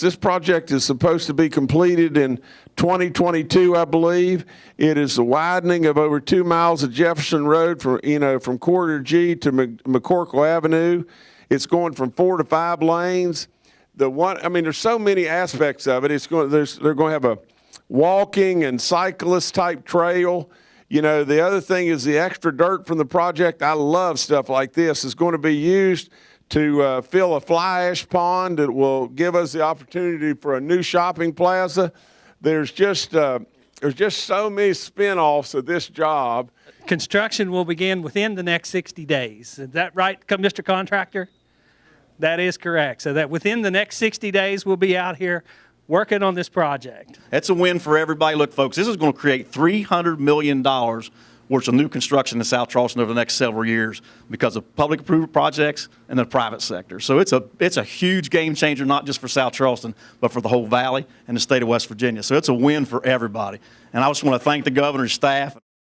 This project is supposed to be completed in 2022, I believe. It is the widening of over two miles of Jefferson Road from, you know, from Corridor G to McCorkle Avenue. It's going from four to five lanes. The one, I mean, there's so many aspects of it. It's going, there's, they're going to have a walking and cyclist type trail. You know, the other thing is the extra dirt from the project. I love stuff like this. Is going to be used to uh, fill a fly ash pond that will give us the opportunity for a new shopping plaza. There's just uh, there's just so many spin-offs of this job. Construction will begin within the next 60 days. Is that right, Mr. Contractor? That is correct. So that within the next 60 days, we'll be out here working on this project. That's a win for everybody. Look, folks, this is going to create $300 million worth of new construction in South Charleston over the next several years because of public approved projects and the private sector. So it's a, it's a huge game changer, not just for South Charleston, but for the whole valley and the state of West Virginia. So it's a win for everybody. And I just want to thank the governor's staff.